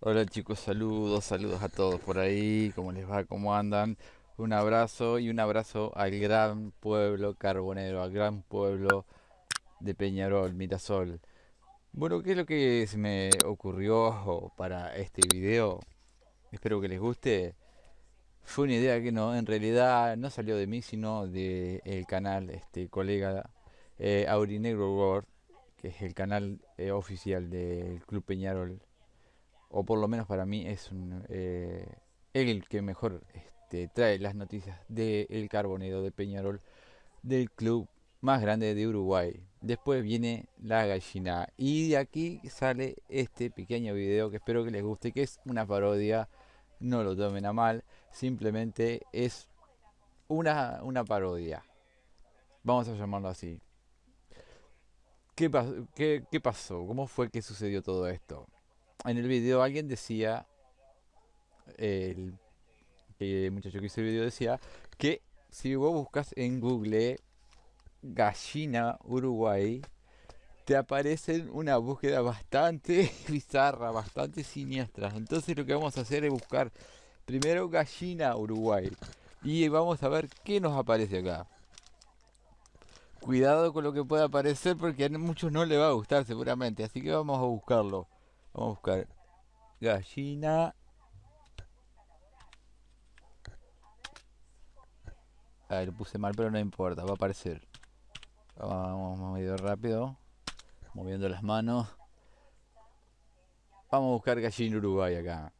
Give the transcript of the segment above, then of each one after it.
Hola chicos, saludos, saludos a todos por ahí, ¿cómo les va? ¿Cómo andan? Un abrazo y un abrazo al gran pueblo carbonero, al gran pueblo de Peñarol, Mirasol. Bueno, ¿qué es lo que se me ocurrió para este video? Espero que les guste. Fue una idea que no, en realidad no salió de mí, sino del canal, este colega eh, Aurinegro World, que es el canal eh, oficial del Club Peñarol o por lo menos para mí es un, eh, el que mejor este, trae las noticias del carbonero de Peñarol, del club más grande de Uruguay. Después viene la gallina y de aquí sale este pequeño video que espero que les guste, que es una parodia, no lo tomen a mal, simplemente es una, una parodia. Vamos a llamarlo así. ¿Qué, qué, ¿Qué pasó? ¿Cómo fue que sucedió todo esto? En el video alguien decía, el, muchacho que hizo el video decía, que si vos buscas en Google gallina Uruguay, te aparecen una búsqueda bastante bizarra, bastante siniestra. Entonces lo que vamos a hacer es buscar primero gallina Uruguay. Y vamos a ver qué nos aparece acá. Cuidado con lo que pueda aparecer porque a muchos no le va a gustar seguramente. Así que vamos a buscarlo. Vamos a buscar gallina. A ver, lo puse mal, pero no importa, va a aparecer. Vamos medio rápido. Moviendo las manos. Vamos a buscar gallina Uruguay acá.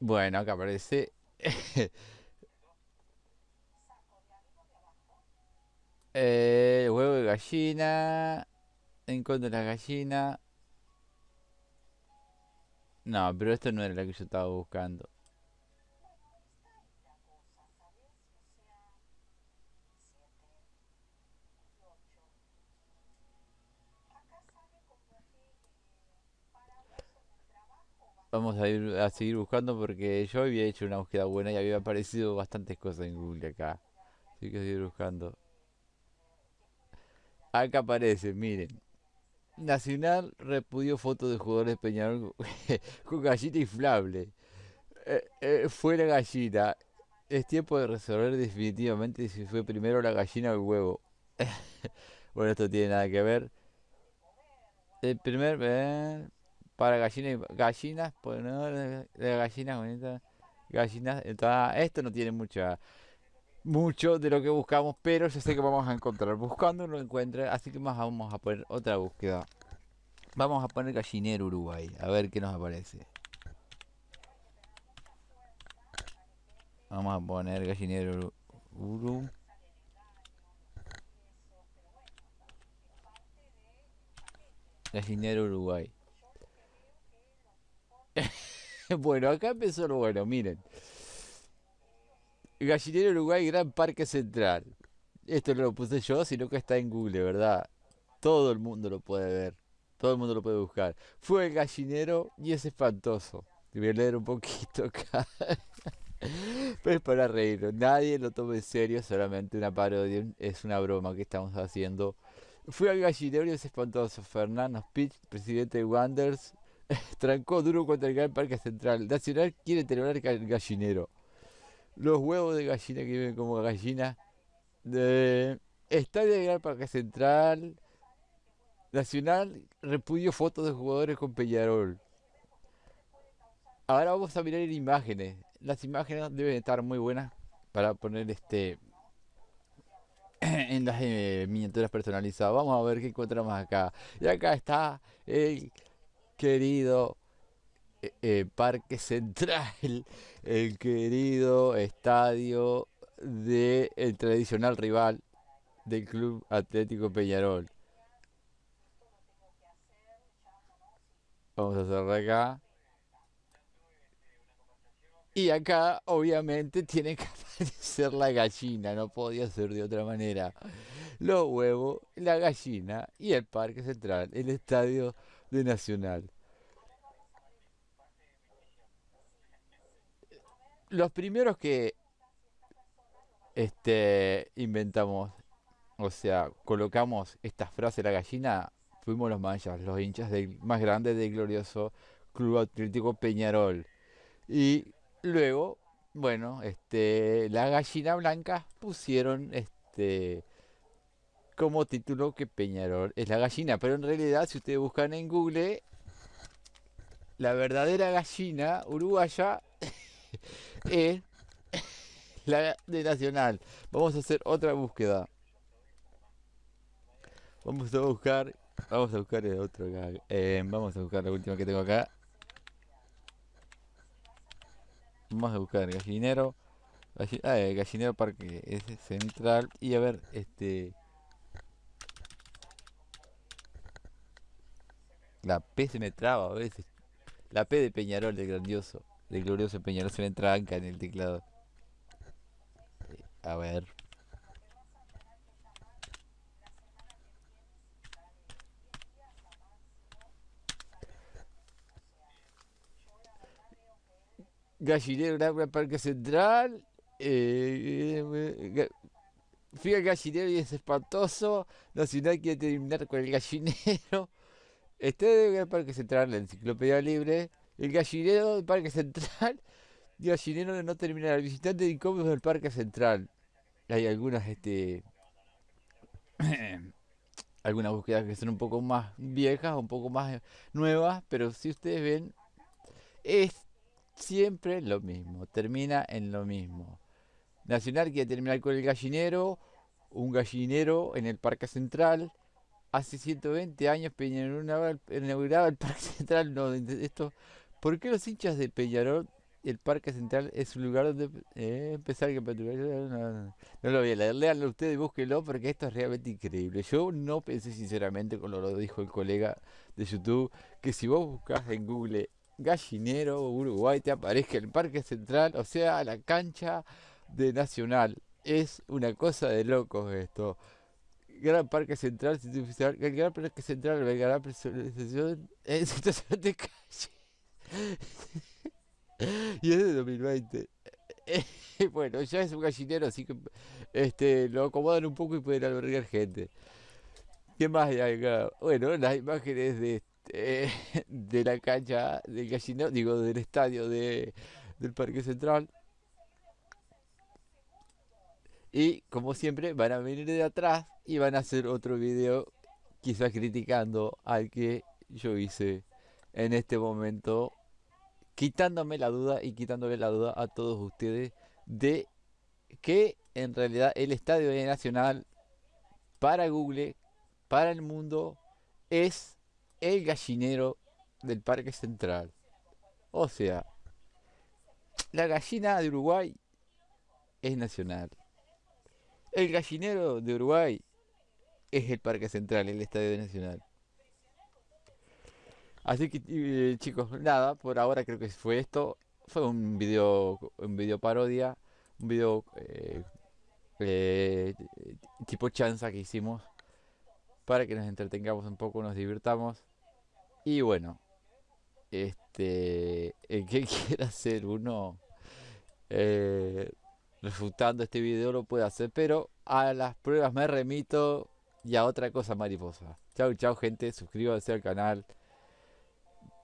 Bueno, acá aparece. eh, huevo de gallina en la gallina. No, pero esto no era la que yo estaba buscando. Vamos a ir a seguir buscando porque yo había hecho una búsqueda buena y había aparecido bastantes cosas en Google acá. Así que seguir buscando. Acá aparece, miren. Nacional repudió fotos de jugadores de Peñarol con gallina inflable. Eh, eh, fue la gallina. Es tiempo de resolver definitivamente si fue primero la gallina o el huevo. bueno, esto tiene nada que ver. El primer eh, para gallinas gallinas, pues no, gallinas gallinas. esto no tiene mucha mucho de lo que buscamos, pero yo sé que vamos a encontrar. Buscando no lo encuentre, así que más vamos a poner otra búsqueda. Vamos a poner gallinero Uruguay, a ver qué nos aparece. Vamos a poner gallinero Uruguay. Gallinero Uruguay. bueno, acá empezó lo bueno, miren. Gallinero Uruguay, Gran Parque Central. Esto no lo puse yo, sino que está en Google, ¿verdad? Todo el mundo lo puede ver. Todo el mundo lo puede buscar. Fue el gallinero y es espantoso. Voy a leer un poquito acá. Pero es para reír. Nadie lo tome en serio, solamente una parodia. Es una broma que estamos haciendo. Fue al gallinero y es espantoso. Fernando Spitz, presidente de Wanders, trancó duro contra el Gran Parque Central. Nacional quiere terminar el gallinero los huevos de gallina que viven como gallina de Estadio de Parque Central Nacional repudio fotos de jugadores con Peñarol. Ahora vamos a mirar en imágenes. Las imágenes deben estar muy buenas para poner este en las eh, miniaturas personalizadas. Vamos a ver qué encontramos acá. Y acá está el querido eh, eh, Parque Central, el querido estadio del el tradicional rival del Club Atlético Peñarol. Vamos a cerrar acá. Y acá obviamente tiene que aparecer la gallina, no podía ser de otra manera. Los huevos, la gallina y el Parque Central, el estadio de Nacional. Los primeros que este inventamos, o sea, colocamos esta frase la gallina, fuimos los mayas, los hinchas del más grande del glorioso Club Atlético Peñarol. Y luego, bueno, este, la gallina blanca pusieron este como título que Peñarol es la gallina, pero en realidad si ustedes buscan en Google la verdadera gallina uruguaya es la de Nacional. Vamos a hacer otra búsqueda. Vamos a buscar, vamos a buscar el otro. Eh, vamos a buscar la última que tengo acá. Vamos a buscar gallinero. ah, el gallinero parque es central. Y a ver, este. La P se me traba a veces. La P de Peñarol, de grandioso. De glorioso Peñarol se me tranca en el teclado. Eh, a ver. Gallinero Gran Parque Central. Eh, eh al gallinero y es espantoso. Nacional quiere terminar con el gallinero. Este el Parque Central, la enciclopedia libre. El gallinero del Parque Central. El gallinero de no terminar. El visitante de incómodos del Parque Central. Hay algunas, este. algunas búsquedas que son un poco más viejas, un poco más nuevas, pero si ustedes ven, es siempre lo mismo, termina en lo mismo. Nacional quiere terminar con el gallinero, un gallinero en el Parque Central. Hace 120 años Peñarol inauguraba el Parque Central. No, esto, ¿Por qué los hinchas de Peñarol, el Parque Central es un lugar donde eh, empezar que no, no, lo voy a leer, leanlo ustedes y búsquenlo porque esto es realmente increíble. Yo no pensé sinceramente, como lo dijo el colega de YouTube, que si vos buscas en Google Gallinero, Uruguay, te aparezca el Parque Central, o sea, la cancha de Nacional. Es una cosa de locos esto. Gran Parque Central, el Gran Parque Central, el Gran de calle. Y es de 2020. bueno, ya es un gallinero, así que este lo acomodan un poco y pueden albergar gente. ¿Qué más hay acá? Bueno, las imágenes de eh, de la cancha del gallinero, digo, del estadio de, del Parque Central. Y como siempre van a venir de atrás y van a hacer otro video quizás criticando al que yo hice en este momento, quitándome la duda y quitándole la duda a todos ustedes de que en realidad el Estadio Nacional para Google, para el mundo, es el gallinero del Parque Central. O sea, la gallina de Uruguay es nacional. El gallinero de Uruguay es el Parque Central, el Estadio Nacional. Así que eh, chicos, nada, por ahora creo que fue esto. Fue un video, un video parodia, un video eh, eh, tipo chanza que hicimos para que nos entretengamos un poco, nos divirtamos. Y bueno, este, el que quiera hacer uno refutando este video lo puede hacer, pero a las pruebas me remito y a otra cosa mariposa. Chau, chau gente, suscríbanse al canal,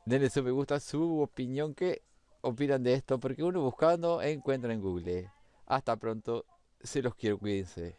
denle su me gusta, su opinión, que opinan de esto, porque uno buscando encuentra en Google. Hasta pronto, se los quiero, cuídense.